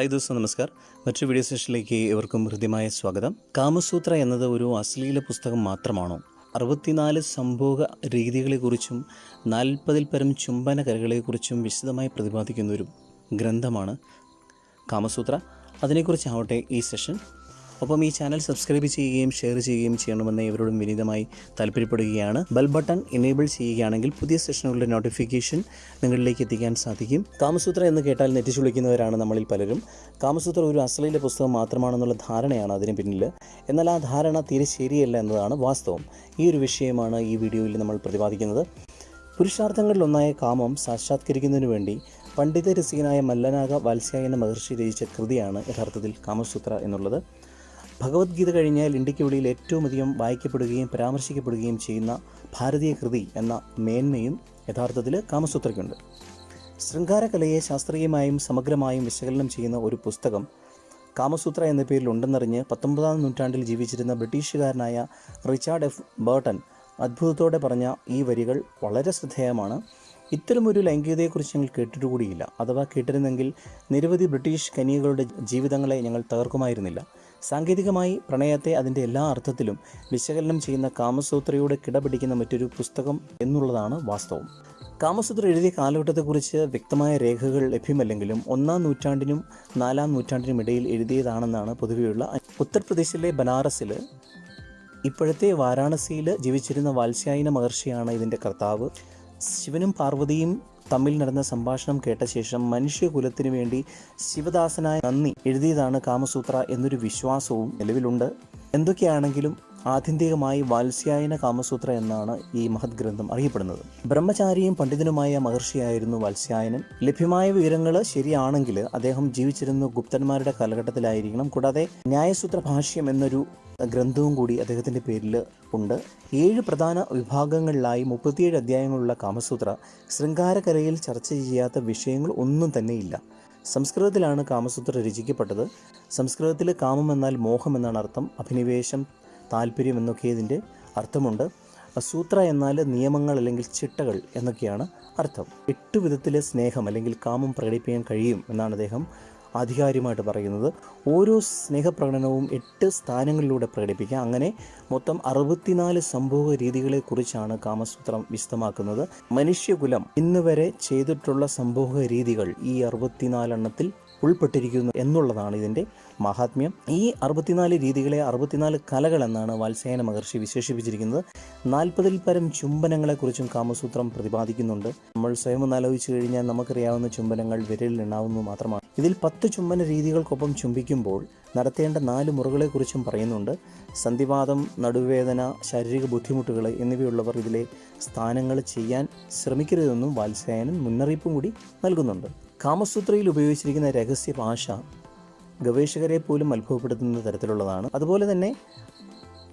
Hi ദോസ്തോ നമസ്കാർ. മറ്റൊരു video സെഷനിലേക്ക് ഇവർക്കും ഹൃദ്യമായ സ്വാഗതം. കാമസൂത്ര എന്നത് ഒരു അശ്ലീല പുസ്തകം മാത്രമാണോ? അറുപത്തിനാല് സംഭോഗ രീതികളെക്കുറിച്ചും നാൽപ്പതിൽ പരം ചുംബന കരകളെക്കുറിച്ചും വിശദമായി പ്രതിപാദിക്കുന്ന ഒരു ഗ്രന്ഥമാണ് കാമസൂത്ര. അതിനെക്കുറിച്ചാവട്ടെ ഈ സെഷൻ ഒപ്പം ഈ ചാനൽ സബ്സ്ക്രൈബ് ചെയ്യുകയും ഷെയർ ചെയ്യുകയും ചെയ്യണമെന്ന് ഇവരോടും വിനീതമായി താല്പര്യപ്പെടുകയാണ്. ബെൽ ബട്ടൺ എനേബിൾ ചെയ്യുകയാണെങ്കിൽ പുതിയ സെഷനുകളുടെ നോട്ടിഫിക്കേഷൻ നിങ്ങളിലേക്ക് എത്തിക്കാൻ സാധിക്കും. കാമസൂത്ര എന്ന് കേട്ടാൽ നെറ്റിച്ചുളിക്കുന്നവരാണ് നമ്മളിൽ പലരും. കാമസൂത്ര ഒരു അശ്ലീല പുസ്തകം മാത്രമാണെന്നുള്ള ധാരണയാണ് അതിന് പിന്നിൽ. എന്നാൽ ആ ധാരണ തീരെ ശരിയല്ല എന്നതാണ് വാസ്തവം. ഈ ഒരു വിഷയമാണ് ഈ വീഡിയോയിൽ നമ്മൾ പ്രതിപാദിക്കുന്നത്. പുരുഷാർത്ഥങ്ങളിലൊന്നായ കാമം സാക്ഷാത്കരിക്കുന്നതിനു വേണ്ടി പണ്ഡിത രസികനായ മല്ലനാഗ വാത്സ്യായന മഹർഷി രചിച്ച കൃതിയാണ് യഥാർത്ഥത്തിൽ കാമസൂത്ര എന്നുള്ളത്. ഭഗവത്ഗീത കഴിഞ്ഞാൽ ഇന്ത്യയ്ക്ക് വെളിയിൽ ഏറ്റവും അധികം വായിക്കപ്പെടുകയും പരാമർശിക്കപ്പെടുകയും ചെയ്യുന്ന ഭാരതീയ കൃതി എന്ന മേന്മയും യഥാർത്ഥത്തിൽ കാമസൂത്രയ്ക്കുണ്ട്. ശൃംഗാരകലയെ ശാസ്ത്രീയമായും സമഗ്രമായും വിശകലനം ചെയ്യുന്ന ഒരു പുസ്തകം കാമസൂത്ര എന്ന പേരിൽ ഉണ്ടെന്നറിഞ്ഞ് പത്തൊമ്പതാം നൂറ്റാണ്ടിൽ ജീവിച്ചിരുന്ന ബ്രിട്ടീഷുകാരനായ റിച്ചാർഡ് എഫ്. ബേർട്ടൺ അത്ഭുതത്തോടെ പറഞ്ഞ ഈ വരികൾ വളരെ ശ്രദ്ധേയമാണ്. ഇത്തരമൊരു ലൈംഗികതയെക്കുറിച്ച് ഞങ്ങൾ കേട്ടിട്ടുകൂടിയില്ല. അഥവാ കേട്ടിരുന്നെങ്കിൽ നിരവധി ബ്രിട്ടീഷ് കനികകളുടെ ജീവിതങ്ങളെ ഞങ്ങൾ തകർക്കുമായിരുന്നില്ല. സാങ്കേതികമായി പ്രണയത്തെ അതിന്റെ എല്ലാ അർത്ഥത്തിലും വിശകലനം ചെയ്യുന്ന കാമസൂത്രയോട് കിടപിടിക്കുന്ന മറ്റൊരു പുസ്തകം എന്നുള്ളതാണ് വാസ്തവം. കാമസൂത്ര എഴുതിയ കാലഘട്ടത്തെക്കുറിച്ച് വ്യക്തമായ രേഖകൾ ലഭ്യമല്ലെങ്കിലും ഒന്നാം നൂറ്റാണ്ടിനും നാലാം നൂറ്റാണ്ടിനും ഇടയിൽ എഴുതിയതാണെന്നാണ് പൊതുവെയുള്ള ഉത്തർപ്രദേശിലെ ബനാറസിൽ ഇപ്പോഴത്തെ വാരാണസിയിൽ ജീവിച്ചിരുന്ന വാത്സ്യായന മഹർഷിയാണ് ഇതിന്റെ കർത്താവ്. ശിവനും പാർവതിയും തമ്മിൽ നടന്ന സംഭാഷണം കേട്ട ശേഷം മനുഷ്യകുലത്തിനു വേണ്ടി ശിവദാസനായ നന്ദി എഴുതിയതാണ് കാമസൂത്ര എന്നൊരു വിശ്വാസവും നിലവിലുണ്ട്. എന്തൊക്കെയാണെങ്കിലും ആത്യന്തികമായി വാത്സ്യായന കാമസൂത്ര എന്നാണ് ഈ മഹത് ഗ്രന്ഥം അറിയപ്പെടുന്നത്. ബ്രഹ്മചാരിയും പണ്ഡിതനുമായ മഹർഷിയായിരുന്നു വാത്സ്യായനൻ. ലഭ്യമായ വിവരങ്ങൾ ശരിയാണെങ്കിൽ അദ്ദേഹം ജീവിച്ചിരുന്ന ഗുപ്തന്മാരുടെ കാലഘട്ടത്തിലായിരിക്കണം. കൂടാതെ ന്യായസൂത്ര ഭാഷ്യം എന്നൊരു ഗ്രന്ഥവും കൂടി അദ്ദേഹത്തിന്റെ പേരിൽ ഉണ്ട്. ഏഴ് പ്രധാന വിഭാഗങ്ങളിലായി മുപ്പത്തിയേഴ് അധ്യായങ്ങളുള്ള കാമസൂത്ര ശൃംഗാരകലയിൽ ചർച്ച ചെയ്യാത്ത വിഷയങ്ങൾ ഒന്നും തന്നെയില്ല. സംസ്കൃതത്തിലാണ് കാമസൂത്ര രചിക്കപ്പെട്ടത്. സംസ്കൃതത്തിൽ കാമം എന്നാൽ മോഹം എന്നാണ് അർത്ഥം. അഭിനിവേശം താല്പര്യം എന്നൊക്കെ ഇതിന്റെ അർത്ഥമുണ്ട്. സൂത്ര എന്നാൽ നിയമങ്ങൾ അല്ലെങ്കിൽ ചിട്ടകൾ എന്നൊക്കെയാണ് അർത്ഥം. എട്ട് വിധത്തിലെ സ്നേഹം അല്ലെങ്കിൽ കാമം പ്രകടിപ്പിക്കാൻ കഴിയും എന്നാണ് അദ്ദേഹം ആധികാരികമായിട്ട് പറയുന്നത്. ഓരോ സ്നേഹപ്രകടനവും എട്ട് സ്ഥാനങ്ങളിലൂടെ പ്രകടിപ്പിക്കാം. അങ്ങനെ മൊത്തം അറുപത്തിനാല് സംഭവ രീതികളെക്കുറിച്ചാണ് കാമസൂത്രം വിശദമാക്കുന്നത്. മനുഷ്യകുലം ഇന്ന് വരെ ചെയ്തിട്ടുള്ള സംഭവ രീതികൾ ഈ അറുപത്തിനാലെണ്ണത്തിൽ ഉൾപ്പെട്ടിരിക്കുന്നു എന്നുള്ളതാണ് ഇതിന്റെ മഹാത്മ്യം. ഈ അറുപത്തിനാല് രീതികളെ അറുപത്തിനാല് കലകൾ എന്നാണ് മഹർഷി വിശേഷിപ്പിച്ചിരിക്കുന്നത്. നാൽപ്പതിൽ പരം ചുംബനങ്ങളെക്കുറിച്ചും കാമസൂത്രം പ്രതിപാദിക്കുന്നുണ്ട്. നമ്മൾ സ്വയം ഒന്ന് ആലോചിച്ച് കഴിഞ്ഞാൽ നമുക്കറിയാവുന്ന ചുംബനങ്ങൾ വിരലിൽ എണ്ണാവുന്നത് മാത്രമാണ്. ഇതിൽ പത്ത് ചുംബന രീതികൾക്കൊപ്പം ചുംബിക്കുമ്പോൾ നടത്തേണ്ട നാല് മുറകളെക്കുറിച്ചും പറയുന്നുണ്ട്. സന്ധിവാദം നടുവേദന ശാരീരിക ബുദ്ധിമുട്ടുകൾ എന്നിവയുള്ളവർ ഇതിലെ സ്ഥാനങ്ങൾ ചെയ്യാൻ ശ്രമിക്കരുതെന്നും വാത്സ്യായനൻ മുന്നറിയിപ്പും കൂടി നൽകുന്നുണ്ട്. കാമസൂത്രയിൽ ഉപയോഗിച്ചിരിക്കുന്ന രഹസ്യ ഭാഷ ഗവേഷകരെ പോലും അത്ഭുതപ്പെടുത്തുന്ന തരത്തിലുള്ളതാണ്. അതുപോലെ തന്നെ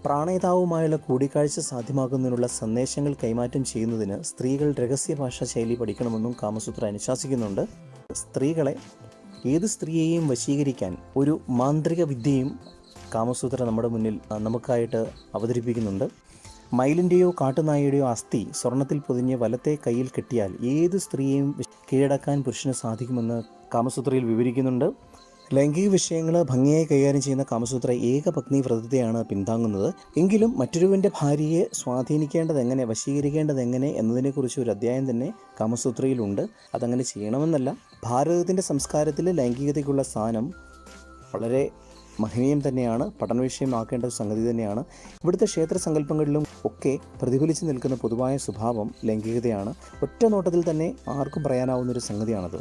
പ്രാണേതാവുമായുള്ള കൂടിക്കാഴ്ച സാധ്യമാക്കുന്നതിനുള്ള സന്ദേശങ്ങൾ കൈമാറ്റം ചെയ്യുന്നതിന് സ്ത്രീകൾ രഹസ്യ ഭാഷാ ശൈലി പഠിക്കണമെന്നും കാമസൂത്ര അനുശാസിക്കുന്നുണ്ട്. സ്ത്രീകളെ ഏത് സ്ത്രീയെയും വശീകരിക്കാൻ ഒരു മാന്ത്രിക വിദ്യയും കാമസൂത്ര നമ്മുടെ മുന്നിൽ നമുക്കായിട്ട് അവതരിപ്പിക്കുന്നുണ്ട്. മയിലിന്റെയോ കാട്ടുനായയുടെയോ അസ്ഥി സ്വർണത്തിൽ പൊതിഞ്ഞ് വലത്തെ കയ്യിൽ കെട്ടിയാൽ ഏത് സ്ത്രീയെയും കീഴടക്കാൻ പുരുഷന് സാധിക്കുമെന്ന് കാമസൂത്രയിൽ വിവരിക്കുന്നുണ്ട്. ലൈംഗിക വിഷയങ്ങൾ ഭംഗിയായി കൈകാര്യം ചെയ്യുന്ന കാമസൂത്ര ഏകപത്നി വ്രതത്തെയാണ് പിന്താങ്ങുന്നത്. എങ്കിലും മറ്റൊരുവന്റെ ഭാര്യയെ സ്വാധീനിക്കേണ്ടത് എങ്ങനെ വശീകരിക്കേണ്ടത് എങ്ങനെ എന്നതിനെക്കുറിച്ച് ഒരു അധ്യായം തന്നെ കാമസൂത്രയിലുണ്ട്. അതങ്ങനെ ചെയ്യണമെന്നല്ല. ഭാരതത്തിന്റെ സംസ്കാരത്തിൽ ലൈംഗികതയ്ക്കുള്ള സ്ഥാനം വളരെ മഹനീയം തന്നെയാണ് പഠന വിഷയമാക്കേണ്ട സംഗതി തന്നെയാണ്. ഇവിടുത്തെ ക്ഷേത്ര സങ്കല്പങ്ങളിലും ഒക്കെ പ്രതിഫലിച്ചു നിൽക്കുന്ന പൊതുവായ സ്വഭാവം ലൈംഗികതയാണ്. ഒറ്റ നോട്ടത്തിൽ തന്നെ ആർക്കും പറയാനാവുന്ന ഒരു സംഗതിയാണത്.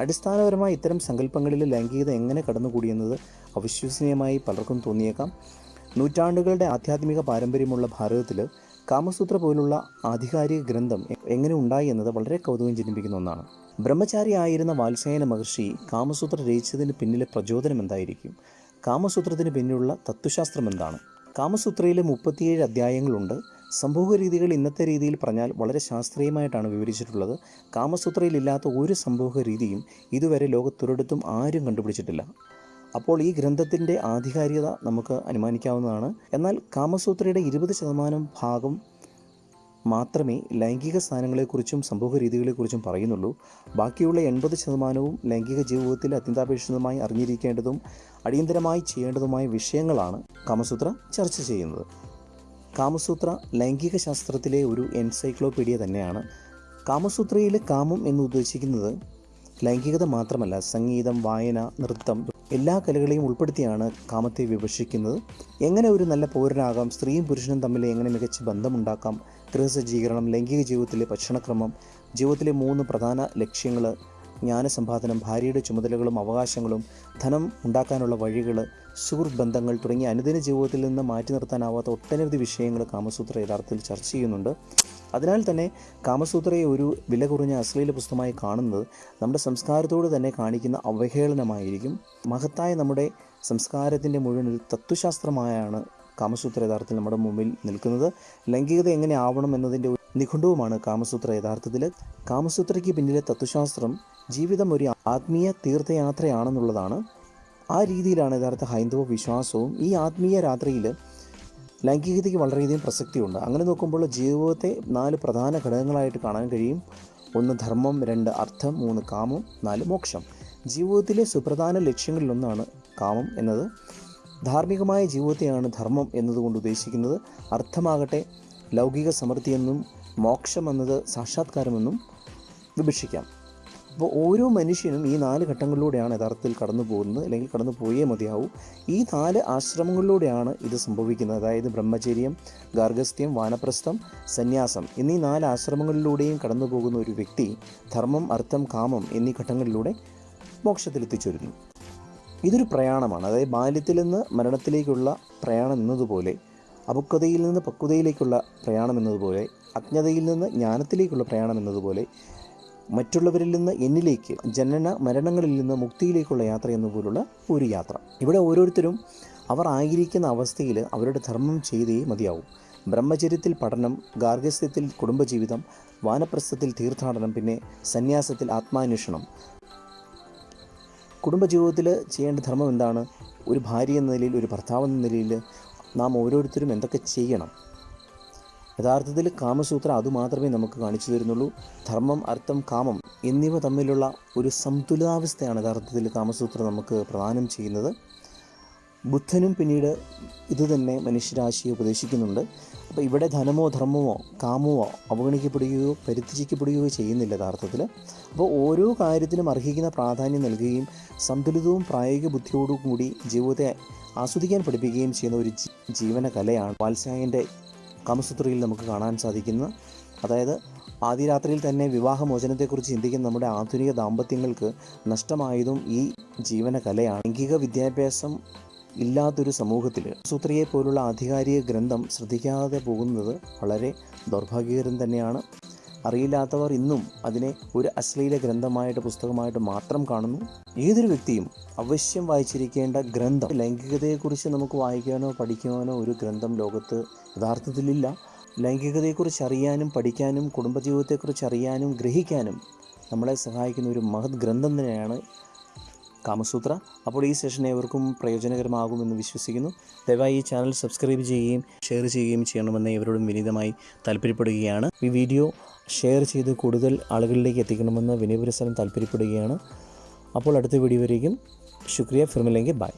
അടിസ്ഥാനപരമായി ഇത്തരം സങ്കല്പങ്ങളിൽ ലൈംഗികത എങ്ങനെ കടന്നുകൂടിയെന്നത് അവിശ്വസനീയമായി പലർക്കും തോന്നിയേക്കാം. നൂറ്റാണ്ടുകളുടെ ആധ്യാത്മിക പാരമ്പര്യമുള്ള ഭാരതത്തിൽ കാമസൂത്ര പോലുള്ള ആധികാരിക ഗ്രന്ഥം എങ്ങനെ ഉണ്ടായി എന്നത് വളരെ കൗതുകം ജനിപ്പിക്കുന്ന ഒന്നാണ്. ബ്രഹ്മചാരി ആയിരുന്ന വാത്സായന മഹർഷി കാമസൂത്ര രചിച്ചതിന് പിന്നിലെ പ്രചോദനം എന്തായിരിക്കും? കാമസൂത്രത്തിന് പിന്നിലുള്ള തത്വശാസ്ത്രം എന്താണ്? കാമസൂത്രയിലെ മുപ്പത്തിയേഴ് അധ്യായങ്ങളുണ്ട്. സംഭവ രീതികൾ ഇന്നത്തെ രീതിയിൽ പറഞ്ഞാൽ വളരെ ശാസ്ത്രീയമായിട്ടാണ് വിവരിച്ചിട്ടുള്ളത്. കാമസൂത്രയിലില്ലാത്ത ഒരു സംഭവ രീതിയും ഇതുവരെ ലോകത്തൊരിടത്തും ആരും കണ്ടുപിടിച്ചിട്ടില്ല. അപ്പോൾ ഈ ഗ്രന്ഥത്തിന്റെ ആധികാരികത നമുക്ക് അനുമാനിക്കാവുന്നതാണ്. എന്നാൽ കാമസൂത്രയുടെ ഇരുപത് ശതമാനം ഭാഗം മാത്രമേ ലൈംഗിക സ്ഥാനങ്ങളെക്കുറിച്ചും സമൂഹ രീതികളെക്കുറിച്ചും പറയുന്നുള്ളൂ. ബാക്കിയുള്ള എൺപത് ശതമാനവും ലൈംഗിക ജീവിതത്തിൽ അത്യന്താപേക്ഷിതമായി അറിഞ്ഞിരിക്കേണ്ടതും അടിയന്തരമായി ചെയ്യേണ്ടതുമായ വിഷയങ്ങളാണ് കാമസൂത്ര ചർച്ച ചെയ്യുന്നത്. കാമസൂത്ര ലൈംഗിക ശാസ്ത്രത്തിലെ ഒരു എൻസൈക്ലോപീഡിയ തന്നെയാണ്. കാമസൂത്രയിലെ കാമം എന്ന് ഉദ്ദേശിക്കുന്നത് ലൈംഗികത മാത്രമല്ല സംഗീതം വായന നൃത്തം എല്ലാ കലകളെയും ഉൾപ്പെടുത്തിയാണ് കാമത്തെ വിഭജിക്കുന്നത് എങ്ങനെ ഒരു നല്ല പൗരനാകാം സ്ത്രീയും പുരുഷനും തമ്മിൽ എങ്ങനെ മികച്ച ബന്ധമുണ്ടാക്കാം ഗൃഹസജ്ജീകരണം ലൈംഗിക ജീവിതത്തിലെ ഭക്ഷണക്രമം ജീവിതത്തിലെ മൂന്ന് പ്രധാന ലക്ഷ്യങ്ങൾ ജ്ഞാനസമ്പാദനം ഭാര്യയുടെ ചുമതലകളും അവകാശങ്ങളും ധനം ഉണ്ടാക്കാനുള്ള വഴികൾ സുഹൃത്ത് ബന്ധങ്ങൾ തുടങ്ങിയ അനുദിന ജീവിതത്തിൽ നിന്ന് മാറ്റി നിർത്താനാവാത്ത ഒട്ടനവധി വിഷയങ്ങൾ കാമസൂത്ര യഥാർത്ഥത്തിൽ ചർച്ച ചെയ്യുന്നുണ്ട്. അതിനാൽ തന്നെ കാമസൂത്രയെ ഒരു വില കുറഞ്ഞ അശ്ലീല പുസ്തകമായി കാണുന്നത് നമ്മുടെ സംസ്കാരത്തോട് തന്നെ കാണിക്കുന്ന അവഹേളനമായിരിക്കും. മഹത്തായ നമ്മുടെ സംസ്കാരത്തിന്റെ മുഴുവൻ ഒരു തത്വശാസ്ത്രമായാണ് കാമസൂത്ര യഥാർത്ഥത്തിൽ നമ്മുടെ മുമ്പിൽ നിൽക്കുന്നത്. ലൈംഗികത എങ്ങനെ ആവണം എന്നതിന്റെ നിഘണ്ടുവുമാണ് കാമസൂത്ര യഥാർത്ഥത്തിൽ കാമസൂത്രയ്ക്ക് പിന്നിലെ തത്വശാസ്ത്രം ജീവിതം ഒരു ആത്മീയ തീർത്ഥയാത്രയാണെന്നുള്ളതാണ് ആ രീതിയിലാണ് യഥാർത്ഥ ഹൈന്ദവ വിശ്വാസവും ഈ ആത്മീയ രാത്രിയിൽ ലൈംഗികതയ്ക്ക് വളരെയധികം പ്രസക്തിയുണ്ട്. അങ്ങനെ നോക്കുമ്പോൾ ജീവിതത്തെ നാല് പ്രധാന ഘടകങ്ങളായിട്ട് കാണാൻ കഴിയും. ഒന്ന് ധർമ്മം രണ്ട് അർത്ഥം മൂന്ന് കാമം നാല് മോക്ഷം. ജീവിതത്തിലെ സുപ്രധാന ലക്ഷ്യങ്ങളിലൊന്നാണ് കാമം എന്നത്. ധാർമ്മികമായ ജീവിതത്തെയാണ് ധർമ്മം എന്നതുകൊണ്ട് ഉദ്ദേശിക്കുന്നത്. അർത്ഥമാകട്ടെ ലൗകിക സമൃദ്ധിയെന്നും മോക്ഷമെന്നത് സാക്ഷാത്കാരമെന്നും വിഭജിക്കാം അപ്പോൾ ഓരോ മനുഷ്യനും ഈ നാല് ഘട്ടങ്ങളിലൂടെയാണ് യഥാർത്ഥത്തിൽ കടന്നു പോകുന്നത് അല്ലെങ്കിൽ കടന്നു പോയേ മതിയാവൂ. ഈ നാല് ആശ്രമങ്ങളിലൂടെയാണ് ഇത് സംഭവിക്കുന്നത്. അതായത് ബ്രഹ്മചര്യം ഗാർഗസ്ഥ്യം വാനപ്രസ്ഥം സന്യാസം എന്നീ നാല് ആശ്രമങ്ങളിലൂടെയും കടന്നു പോകുന്ന ഒരു വ്യക്തി ധർമ്മം അർത്ഥം കാമം എന്നീ ഘട്ടങ്ങളിലൂടെ മോക്ഷത്തിലെത്തിച്ചേരുന്നു. ഇതൊരു പ്രയാണമാണ്. അതായത് ബാല്യത്തിൽ നിന്ന് മരണത്തിലേക്കുള്ള പ്രയാണം എന്നതുപോലെ അപക്വതയിൽ നിന്ന് പക്വതയിലേക്കുള്ള പ്രയാണം എന്നതുപോലെ അജ്ഞതയിൽ നിന്ന് ജ്ഞാനത്തിലേക്കുള്ള പ്രയാണം എന്നതുപോലെ മറ്റുള്ളവരിൽ നിന്ന് എന്നിലേക്ക് ജനന മരണങ്ങളിൽ നിന്ന് മുക്തിയിലേക്കുള്ള യാത്ര എന്നതുപോലുള്ള ഒരു യാത്ര. ഇവിടെ ഓരോരുത്തരും അവർ ആയിരിക്കുന്ന അവസ്ഥയിൽ അവരുടെ ധർമ്മം ചെയ്തേ മതിയാവും. ബ്രഹ്മചര്യത്തിൽ പഠനം ഗാർഹസ്ഥ്യത്തിൽ കുടുംബജീവിതം വാനപ്രസ്ഥത്തിൽ തീർത്ഥാടനം പിന്നെ സന്യാസത്തിൽ ആത്മാന്വേഷണം. കുടുംബജീവിതത്തിൽ ചെയ്യേണ്ട ധർമ്മം എന്താണ്? ഒരു ഭാര്യ എന്ന നിലയിൽ ഒരു ഭർത്താവ് എന്ന നിലയിൽ നാം ഓരോരുത്തരും എന്തൊക്കെ ചെയ്യണം? യഥാർത്ഥത്തിൽ കാമസൂത്ര അതുമാത്രമേ നമുക്ക് കാണിച്ചു തരുന്നുള്ളൂ. ധർമ്മം അർത്ഥം കാമം എന്നിവ തമ്മിലുള്ള ഒരു സന്തുലിതാവസ്ഥയാണ് യഥാർത്ഥത്തിൽ കാമസൂത്ര നമുക്ക് പ്രദാനം ചെയ്യുന്നത്. ബുദ്ധനും പിന്നീട് ഇതുതന്നെ മനുഷ്യരാശിയെ ഉപദേശിക്കുന്നുണ്ട്. അപ്പോൾ ഇവിടെ ധനമോ ധർമ്മമോ കാമമോ അവഗണിക്കപ്പെടുകയോ പരിത്യജിക്കപ്പെടുകയോ ചെയ്യുന്നില്ല യഥാർത്ഥത്തിൽ. അപ്പോൾ ഓരോ കാര്യത്തിനും അർഹിക്കുന്ന പ്രാധാന്യം നൽകുകയും സന്തുലിതവും പ്രായോഗിക ബുദ്ധിയോടും കൂടി ജീവിതത്തെ ആസ്വദിക്കാൻ പഠിപ്പിക്കുകയും ചെയ്യുന്ന ഒരു ജീവന കലയാണ് വാത്സ്യായന്റെ കാമസൂത്രയിൽ നമുക്ക് കാണാൻ സാധിക്കുന്ന. അതായത് ആദ്യ രാത്രിയിൽ തന്നെ വിവാഹമോചനത്തെക്കുറിച്ച് ചിന്തിക്കുന്ന നമ്മുടെ ആധുനിക ദാമ്പത്യങ്ങൾക്ക് നഷ്ടമായതും ഈ ജീവന കലയാണ് ലൈംഗിക വിദ്യാഭ്യാസം ഇല്ലാത്തൊരു സമൂഹത്തിൽ സൂത്രയെ പോലുള്ള ആധികാരിക ഗ്രന്ഥം ശ്രദ്ധിക്കാതെ പോകുന്നത് വളരെ ദൗർഭാഗ്യകരം തന്നെയാണ്. അറിയില്ലാത്തവർ ഇന്നും അതിനെ ഒരു അശ്ലീല ഗ്രന്ഥമായിട്ട് പുസ്തകമായിട്ട് മാത്രം കാണുന്നു. ഏതൊരു വ്യക്തിയും അവശ്യം വായിച്ചിരിക്കേണ്ട ഗ്രന്ഥം ലൈംഗികതയെക്കുറിച്ച് നമുക്ക് വായിക്കാനോ പഠിക്കാനോ ഒരു ഗ്രന്ഥം ലോകത്ത് യഥാർത്ഥത്തിലില്ല. ലൈംഗികതയെക്കുറിച്ച് അറിയാനും പഠിക്കാനും കുടുംബജീവിതത്തെക്കുറിച്ച് അറിയാനും ഗ്രഹിക്കാനും നമ്മളെ സഹായിക്കുന്ന ഒരു മഹത് ഗ്രന്ഥം തന്നെയാണ് കാമസൂത്ര. അപ്പോൾ ഈ സെഷൻ ഏവർക്കും പ്രയോജനകരമാകുമെന്ന് വിശ്വസിക്കുന്നു. ദയവായി ഈ ചാനൽ സബ്സ്ക്രൈബ് ചെയ്യുകയും ഷെയർ ചെയ്യുകയും ചെയ്യണമെന്ന് ഇവരോടും വിനീതമായി താല്പര്യപ്പെടുകയാണ്. ഈ വീഡിയോ ഷെയർ ചെയ്ത് കൂടുതൽ ആളുകളിലേക്ക് എത്തിക്കണമെന്ന് വിനയപുരസരം താല്പര്യപ്പെടുകയാണ്. അപ്പോൾ അടുത്ത വീഡിയോ വരേക്കും. ശുക്രിയ. ഫിർമില്ലെങ്കിൽ ബൈ